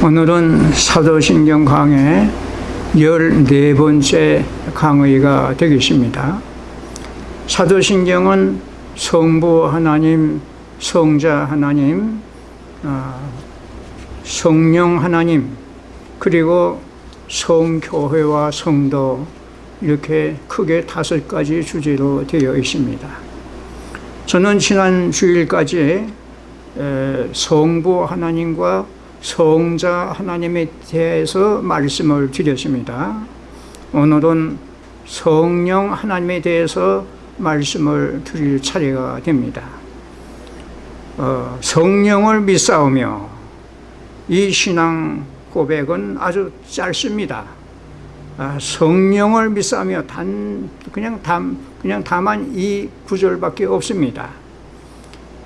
오늘은 사도신경 강의 14번째 강의가 되겠습니다. 사도신경은 성부 하나님, 성자 하나님, 아, 성령 하나님, 그리고 성교회와 성도 이렇게 크게 다섯 가지 주제로 되어 있습니다. 저는 지난 주일까지 에, 성부 하나님과 성자 하나님에 대해서 말씀을 드렸습니다. 오늘은 성령 하나님에 대해서 말씀을 드릴 차례가 됩니다. 어, 성령을 믿사오며 이 신앙 고백은 아주 짧습니다. 아, 성령을 믿사오며 단 그냥 담 그냥 다만 이 구절밖에 없습니다.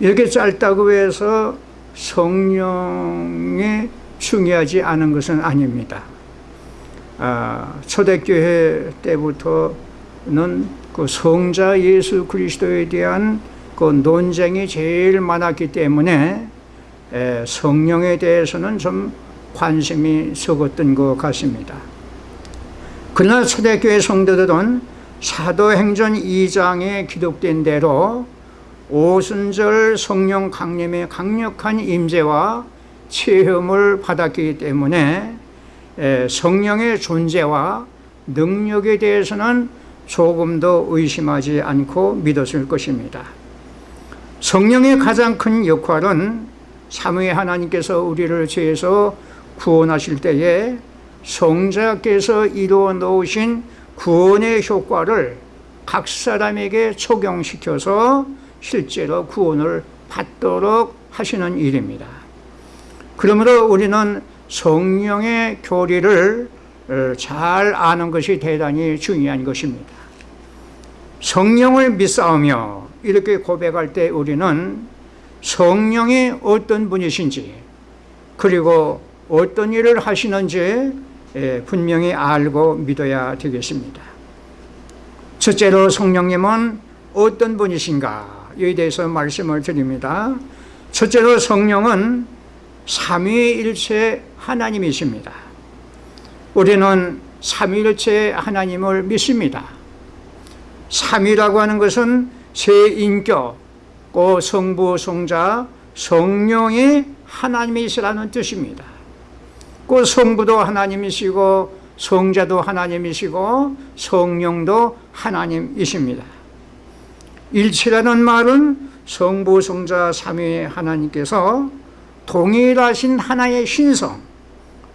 이렇게 짧다고 해서 성령이 중요하지 않은 것은 아닙니다. 아, 초대교회 때부터는 그 성자 예수 그리스도에 대한 그 논쟁이 제일 많았기 때문에 에, 성령에 대해서는 좀 관심이 적었던 것 같습니다. 그러나 초대교회 성도들은 사도행전 2장에 기록된 대로 오순절 성령 강림의 강력한 임재와 체험을 받았기 때문에 성령의 존재와 능력에 대해서는 조금 더 의심하지 않고 믿었을 것입니다. 성령의 가장 큰 역할은 삼위 하나님께서 우리를 죄에서 구원하실 때에 성자께서 이루어 놓으신 구원의 효과를 각 사람에게 적용시켜서 실제로 구원을 받도록 하시는 일입니다. 그러므로 우리는 성령의 교리를 잘 아는 것이 대단히 중요한 것입니다. 성령을 믿사오며 이렇게 고백할 때 우리는 성령이 어떤 분이신지 그리고 어떤 일을 하시는지 분명히 알고 믿어야 되겠습니다. 첫째로 성령님은 어떤 분이신가 에 대해서 말씀을 드립니다. 첫째로 성령은 삼위일체 하나님이십니다. 우리는 삼위일체 하나님을 믿습니다. 삼위라고 하는 것은 세 인격, 그 성부, 성자, 성령이 하나님이시라는 뜻입니다. 그 성부도 하나님이시고 성자도 하나님이시고 성령도 하나님이십니다. 일치라는 말은 성부, 성자, 삼위 하나님께서 동일하신 하나의 신성,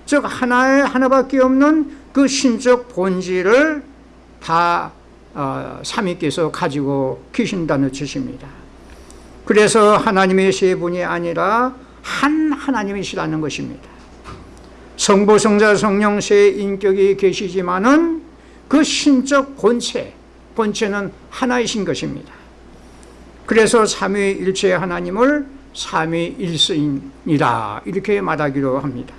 즉 하나의 하나밖에 없는 그 신적 본질을 다 어, 삼위께서 가지고 계신다는 뜻입니다. 그래서 하나님의 세 분이 아니라 한 하나님이시라는 것입니다. 성부, 성자, 성령 세 인격이 계시지만은 그 신적 본체, 본체는 하나이신 것입니다. 그래서 삼위일체 하나님을 삼위일스이다 이렇게 말하기로 합니다.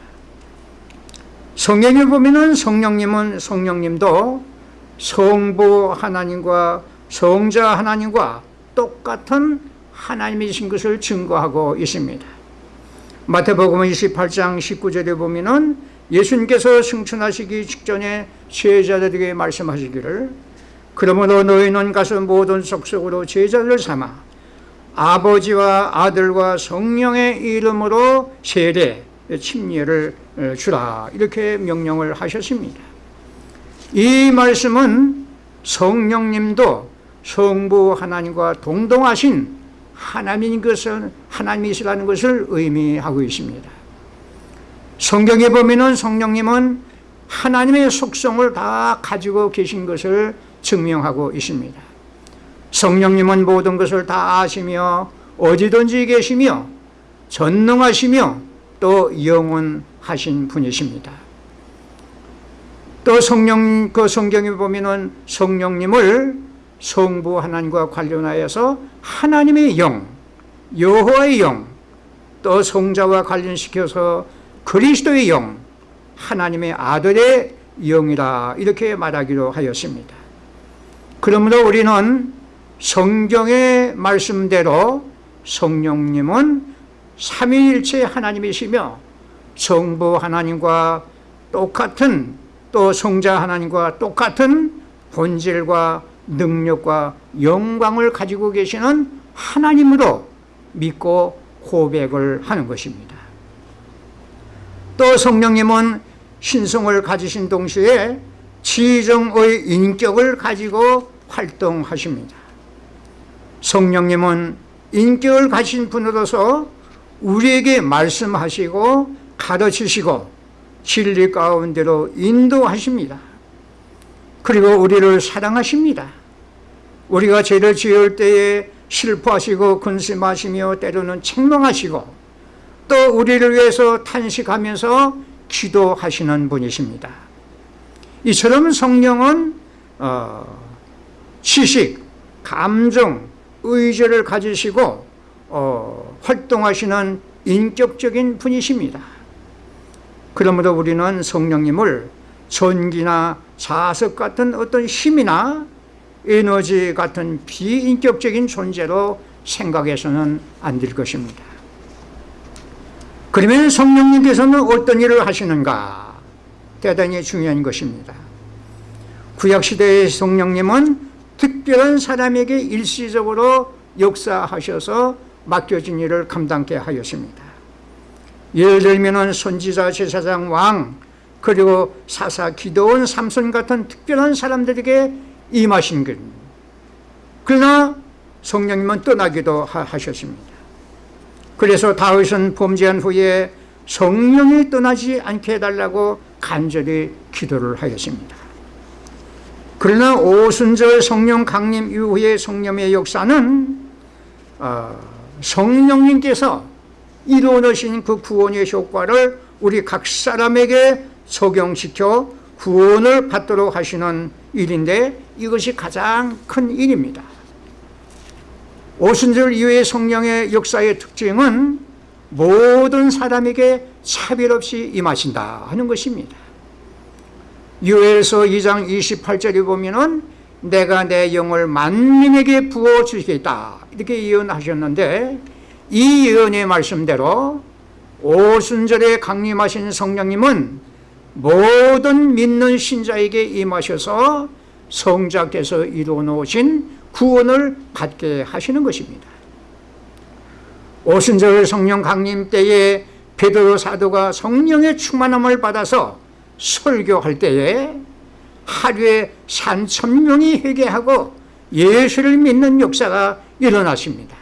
성경에 보면 성령님은 성령님도 성부 하나님과 성자 하나님과 똑같은 하나님이신 것을 증거하고 있습니다. 마태복음 28장 19절에 보면 예수님께서 승천하시기 직전에 제자들에게 말씀하시기를 그러므로 너희는 가서 모든 속속으로 제자를 삼아 아버지와 아들과 성령의 이름으로 세례, 침례를 주라 이렇게 명령을 하셨습니다. 이 말씀은 성령님도 성부 하나님과 동동하신 하나님인 것을 하나님이시라는 것을 의미하고 있습니다. 성경에 보면은 성령님은 하나님의 속성을 다 가지고 계신 것을 증명하고 있습니다. 성령님은 모든 것을 다 아시며 어디든지 계시며 전능하시며 또 영원하신 분이십니다. 또 성령 그 성경에 보면은 성령님을 성부 하나님과 관련하여서 하나님의 영, 여호와의 영, 또 성자와 관련시켜서 그리스도의 영, 하나님의 아들의 영이라 이렇게 말하기로 하였습니다. 그러므로 우리는 성경의 말씀대로 성령님은 삼위일체 하나님이시며 성부 하나님과 똑같은 또 성자 하나님과 똑같은 본질과 능력과 영광을 가지고 계시는 하나님으로 믿고 고백을 하는 것입니다. 또 성령님은 신성을 가지신 동시에 지정의 인격을 가지고 활동하십니다. 성령님은 인격을 가진 분으로서 우리에게 말씀하시고 가르치시고 진리 가운데로 인도하십니다. 그리고 우리를 사랑하십니다. 우리가 죄를 지을 때에 슬퍼하시고 근심하시며 때로는 책망하시고 또 우리를 위해서 탄식하면서 기도하시는 분이십니다. 이처럼 성령은 어, 지식, 감정, 의지를 가지시고 어, 활동하시는 인격적인 분이십니다. 그러므로 우리는 성령님을 전기나 자석 같은 어떤 힘이나 에너지 같은 비인격적인 존재로 생각해서는 안 될 것입니다. 그러면 성령님께서는 어떤 일을 하시는가? 대단히 중요한 것입니다. 구약시대의 성령님은 특별한 사람에게 일시적으로 역사하셔서 맡겨진 일을 감당케 하였습니다. 예를 들면 선지자, 제사장, 왕, 그리고 사사, 기도원, 삼손 같은 특별한 사람들에게 임하신 것. 그러나 성령님은 떠나기도 하셨습니다. 그래서 다윗은 범죄한 후에 성령이 떠나지 않게 해달라고 간절히 기도를 하였습니다. 그러나 오순절 성령 강림 이후의 성령의 역사는 어, 성령님께서 이루어내신 그 구원의 효과를 우리 각 사람에게 적용시켜 구원을 받도록 하시는 일인데 이것이 가장 큰 일입니다. 오순절 이후의 성령의 역사의 특징은 모든 사람에게 차별 없이 임하신다 하는 것입니다. 유엘서 2장 28절에 보면 은 내가 내 영을 만민에게 부어 주시겠다 이렇게 예언하셨는데 이 예언의 말씀대로 오순절에 강림하신 성령님은 모든 믿는 신자에게 임하셔서 성자께서 이루어 놓으신 구원을 받게 하시는 것입니다. 오순절 성령 강림 때에 베드로 사도가 성령의 충만함을 받아서 설교할 때에 하루에 3천 명이 회개하고 예수를 믿는 역사가 일어났습니다.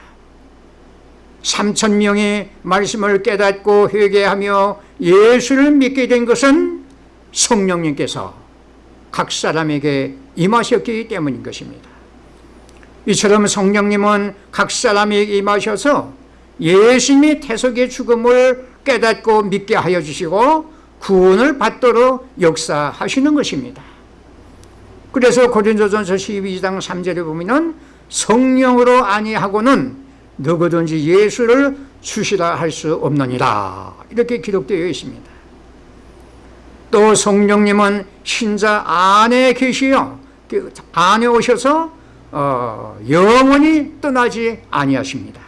3천 명이 말씀을 깨닫고 회개하며 예수를 믿게 된 것은 성령님께서 각 사람에게 임하셨기 때문인 것입니다. 이처럼 성령님은 각 사람에게 임하셔서 예수님의 태석의 죽음을 깨닫고 믿게 하여 주시고 구원을 받도록 역사하시는 것입니다. 그래서 고린도전서 12장 3절에 보면 성령으로 아니하고는 누구든지 예수를 주시라 할 수 없느니라 이렇게 기록되어 있습니다. 또 성령님은 신자 안에 계시어 그 안에 오셔서 어, 영원히 떠나지 아니하십니다.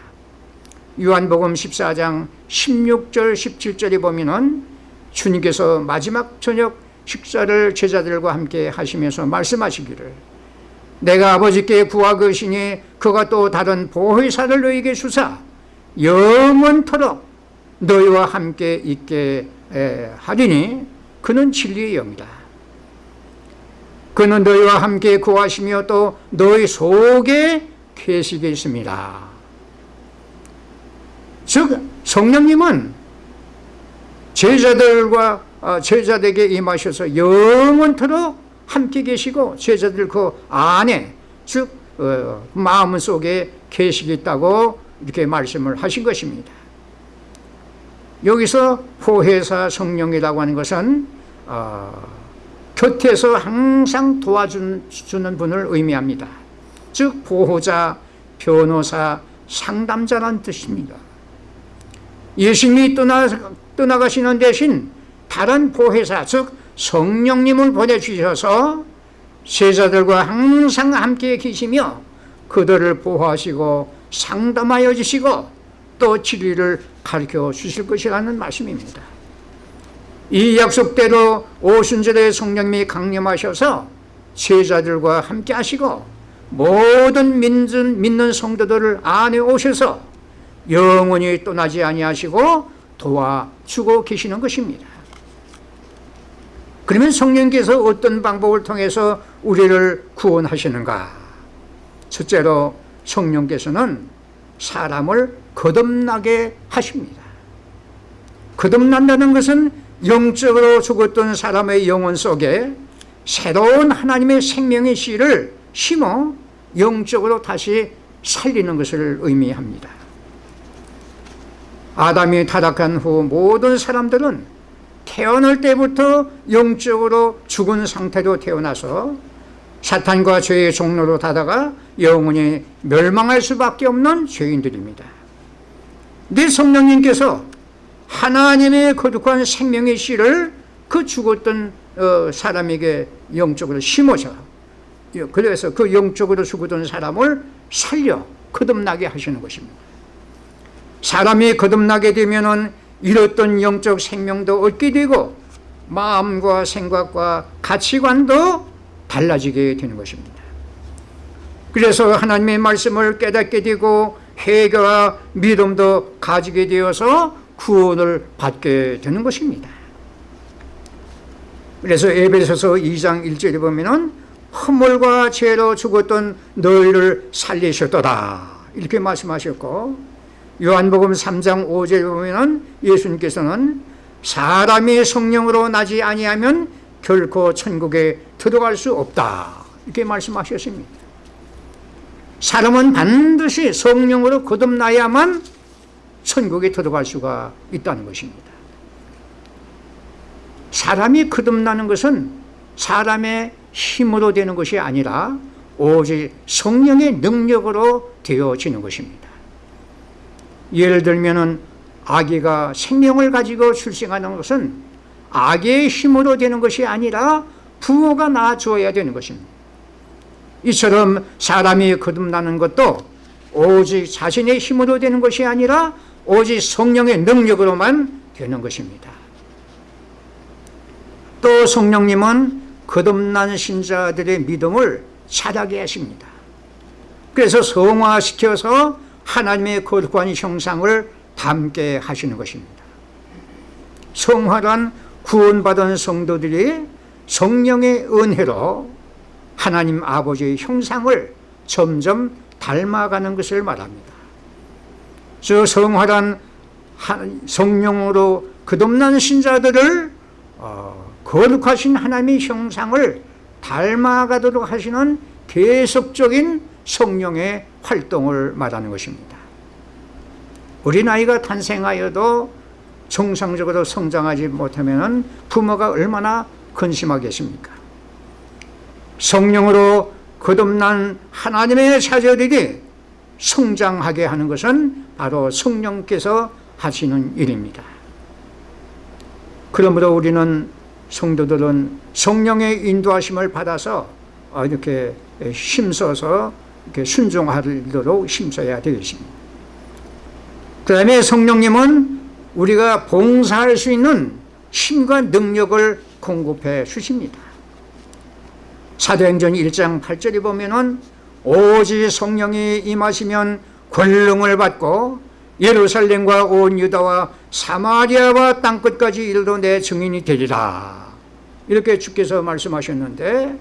요한복음 14장 16절 17절에 보면은 주님께서 마지막 저녁 식사를 제자들과 함께 하시면서 말씀하시기를 내가 아버지께 구하것이니 그가 또 다른 보혜사를 너에게 주사 영원토록 너희와 함께 있게 하리니 그는 진리의 영이다 그는 너희와 함께 구하시며 또 너희 속에 계시겠습니다. 즉 성령님은 제자들과 어, 제자들에게 임하셔서 영원토록 함께 계시고 제자들 그 안에 즉 어, 마음 속에 계시겠다고 이렇게 말씀을 하신 것입니다. 여기서 호혜사 성령이라고 하는 것은 어, 곁에서 항상 도와주는 분을 의미합니다. 즉 보호자, 변호사, 상담자란 뜻입니다. 예수님이 떠나, 떠나가시는 대신 다른 보혜사 즉 성령님을 보내주셔서 제자들과 항상 함께 계시며 그들을 보호하시고 상담하여 주시고 또 진리를 가르쳐 주실 것이라는 말씀입니다. 이 약속대로 오순절에 성령님이 강림하셔서 제자들과 함께 하시고 모든 믿는, 믿는 성도들을 안에 오셔서 영원히 떠나지 아니하시고 도와주고 계시는 것입니다. 그러면 성령께서 어떤 방법을 통해서 우리를 구원하시는가? 첫째로 성령께서는 사람을 거듭나게 하십니다. 거듭난다는 것은 영적으로 죽었던 사람의 영혼 속에 새로운 하나님의 생명의 씨를 심어 영적으로 다시 살리는 것을 의미합니다. 아담이 타락한 후 모든 사람들은 태어날 때부터 영적으로 죽은 상태로 태어나서 사탄과 죄의 종로로 다다가 영원히 멸망할 수밖에 없는 죄인들입니다. 네 성령님께서 하나님의 거룩한 생명의 씨를 그 죽었던 어, 사람에게 영적으로 심어서 그래서 그 영적으로 죽었던 사람을 살려 거듭나게 하시는 것입니다. 사람이 거듭나게 되면은 잃었던 영적 생명도 얻게 되고 마음과 생각과 가치관도 달라지게 되는 것입니다. 그래서 하나님의 말씀을 깨닫게 되고 회개와 믿음도 가지게 되어서 구원을 받게 되는 것입니다. 그래서 에베소서 2장 1절에 보면은 허물과 죄로 죽었던 너희를 살리셨도다 이렇게 말씀하셨고 요한복음 3장 5절에 보면은 예수님께서는 사람이 성령으로 나지 아니하면 결코 천국에 들어갈 수 없다 이렇게 말씀하셨습니다. 사람은 반드시 성령으로 거듭나야만 천국에 들어갈 수가 있다는 것입니다. 사람이 거듭나는 것은 사람의 힘으로 되는 것이 아니라 오직 성령의 능력으로 되어지는 것입니다. 예를 들면은 아기가 생명을 가지고 출생하는 것은 아기의 힘으로 되는 것이 아니라 부모가 낳아주어야 되는 것입니다. 이처럼 사람이 거듭나는 것도 오직 자신의 힘으로 되는 것이 아니라 오직 성령의 능력으로만 되는 것입니다. 또 성령님은 거듭난 신자들의 믿음을 자라게 하십니다. 그래서 성화시켜서 하나님의 거룩한 형상을 담게 하시는 것입니다. 성화란 구원받은 성도들이 성령의 은혜로 하나님 아버지의 형상을 점점 닮아가는 것을 말합니다. 저 성화란 성령으로 거듭난 신자들을 어, 거룩하신 하나님의 형상을 닮아가도록 하시는 계속적인 성령의 활동을 말하는 것입니다. 어린아이가 탄생하여도 정상적으로 성장하지 못하면 부모가 얼마나 근심하겠습니까? 성령으로 거듭난 하나님의 자녀들이 성장하게 하는 것은 바로 성령께서 하시는 일입니다. 그러므로 우리는 성도들은 성령의 인도하심을 받아서 이렇게 힘써서 순종하도록 힘써야 되겠습니다. 그 다음에 성령님은 우리가 봉사할 수 있는 힘과 능력을 공급해 주십니다. 사도행전 1장 8절에 보면은 오직 성령이 임하시면 권능을 받고 예루살렘과 온 유다와 사마리아와 땅끝까지 이르러 내 증인이 되리라 이렇게 주께서 말씀하셨는데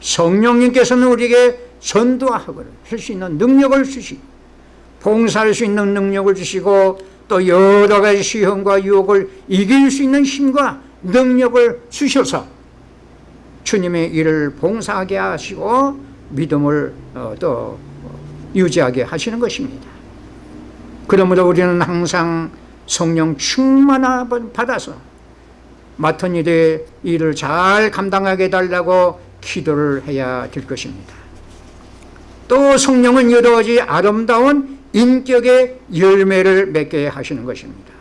성령님께서는 우리에게 전도하고 할수 있는 능력을 주시고 봉사할 수 있는 능력을 주시고 또 여러 가지 시험과 유혹을 이길 수 있는 힘과 능력을 주셔서 주님의 일을 봉사하게 하시고 믿음을 어, 또 유지하게 하시는 것입니다. 그러므로 우리는 항상 성령 충만함을 받아서 맡은 일의 일을 잘 감당하게 달라고 기도를 해야 될 것입니다. 또 성령은 여러 가지 아름다운 인격의 열매를 맺게 하시는 것입니다.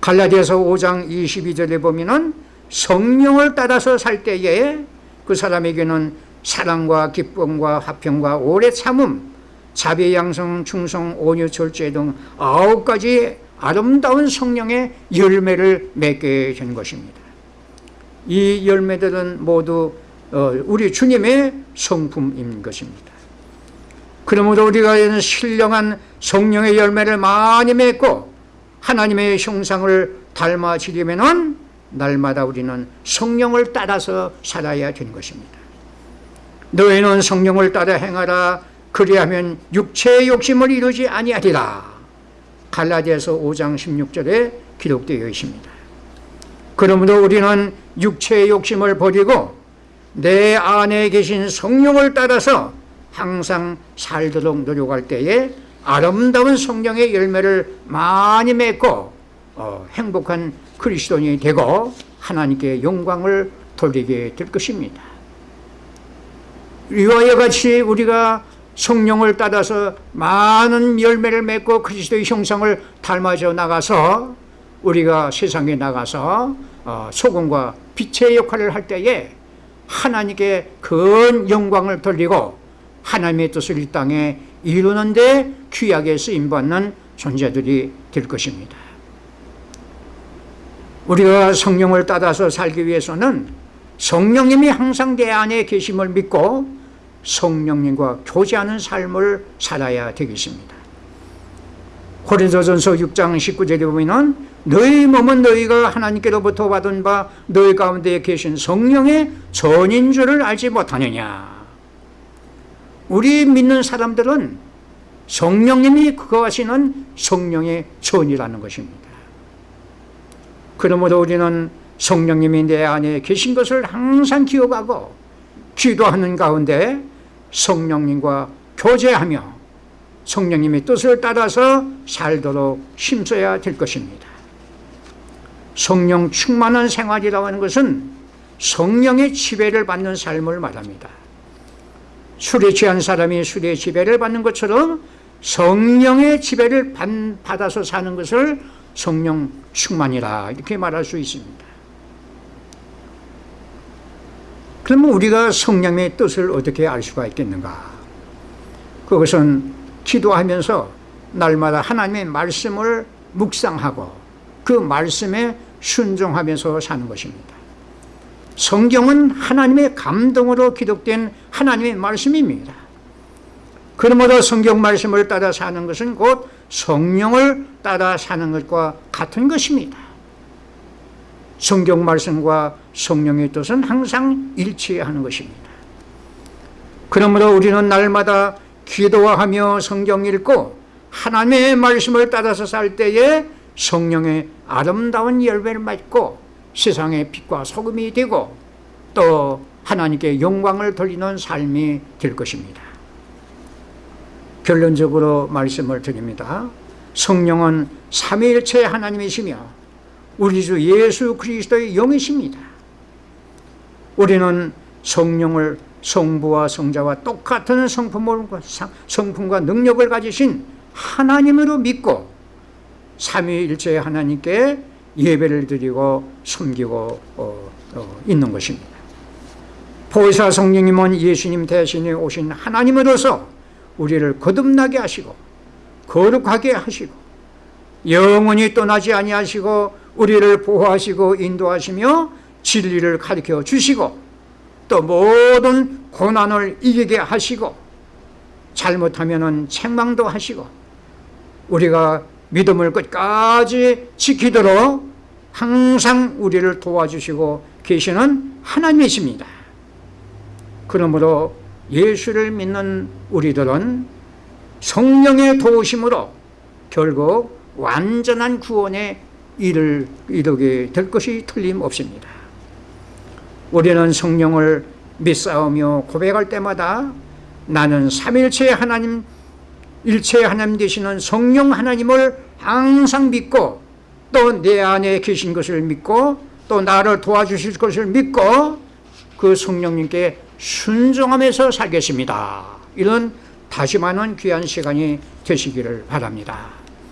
갈라디아서 5장 22절에 보면은 성령을 따라서 살 때에 그 사람에게는 사랑과 기쁨과 화평과 오래 참음, 자비, 양성, 충성, 온유, 절제 등 아홉 가지 아름다운 성령의 열매를 맺게 된 것입니다. 이 열매들은 모두 어, 우리 주님의 성품인 것입니다. 그러므로 우리가 신령한 성령의 열매를 많이 맺고 하나님의 형상을 닮아지려면 날마다 우리는 성령을 따라서 살아야 되는 것입니다. 너희는 성령을 따라 행하라 그리하면 육체의 욕심을 이루지 아니하리라 갈라디아서 5장 16절에 기록되어 있습니다. 그러므로 우리는 육체의 욕심을 버리고 내 안에 계신 성령을 따라서 항상 살도록 노력할 때에 아름다운 성령의 열매를 많이 맺고 어, 행복한 그리스도인이 되고 하나님께 영광을 돌리게 될 것입니다. 이와 같이 우리가 성령을 따라서 많은 열매를 맺고 그리스도의 형상을 닮아져 나가서 우리가 세상에 나가서 어, 소금과 빛의 역할을 할 때에 하나님께 큰 영광을 돌리고 하나님의 뜻을 이 땅에 이루는데 귀하게 쓰임받는 존재들이 될 것입니다. 우리가 성령을 따라서 살기 위해서는 성령님이 항상 내 안에 계심을 믿고 성령님과 교제하는 삶을 살아야 되겠습니다. 고린도전서 6장 19절에 보면은 너희 몸은 너희가 하나님께로부터 받은 바 너희 가운데 계신 성령의 전인 줄을 알지 못하느냐. 우리 믿는 사람들은 성령님이 그거 하시는 성령의 전이라는 것입니다. 그러므로 우리는 성령님이 내 안에 계신 것을 항상 기억하고 기도하는 가운데 성령님과 교제하며 성령님의 뜻을 따라서 살도록 힘써야 될 것입니다. 성령 충만한 생활이라고 하는 것은 성령의 지배를 받는 삶을 말합니다. 술에 취한 사람이 술의 지배를 받는 것처럼 성령의 지배를 받아서 사는 것을 성령 충만이라 이렇게 말할 수 있습니다. 그러면 우리가 성령의 뜻을 어떻게 알 수가 있겠는가? 그것은 기도하면서 날마다 하나님의 말씀을 묵상하고 그 말씀에 순종하면서 사는 것입니다. 성경은 하나님의 감동으로 기록된 하나님의 말씀입니다. 그러므로 성경 말씀을 따라 사는 것은 곧 성령을 따라 사는 것과 같은 것입니다. 성경 말씀과 성령의 뜻은 항상 일치하는 것입니다. 그러므로 우리는 날마다 기도하며 성경 읽고 하나님의 말씀을 따라서 살 때에 성령의 아름다운 열매를 맺고 세상의 빛과 소금이 되고 또 하나님께 영광을 돌리는 삶이 될 것입니다. 결론적으로 말씀을 드립니다. 성령은 삼위일체 하나님이시며 우리 주 예수 그리스도의 영이십니다. 우리는 성령을 성부와 성자와 똑같은 성품을, 성품과 능력을 가지신 하나님으로 믿고 삼위일체 하나님께 예배를 드리고 섬기고 어, 어, 있는 것입니다. 보혜사 성령님은 예수님 대신에 오신 하나님으로서 우리를 거듭나게 하시고 거룩하게 하시고 영원히 떠나지 아니하시고 우리를 보호하시고 인도하시며 진리를 가르쳐 주시고 또 모든 고난을 이기게 하시고 잘못하면 책망도 하시고 우리가 믿음을 끝까지 지키도록 항상 우리를 도와주시고 계시는 하나님이십니다. 그러므로 예수를 믿는 우리들은 성령의 도우심으로 결국 완전한 구원에 이를 이루게 될 것이 틀림없습니다. 우리는 성령을 믿사오며 고백할 때마다 나는 삼일체 하나님 일체 하나님 되시는 성령 하나님을 항상 믿고 또 내 안에 계신 것을 믿고 또 나를 도와주실 것을 믿고 그 성령님께 순종하면서 살겠습니다. 이런 다시마는 귀한 시간이 되시기를 바랍니다.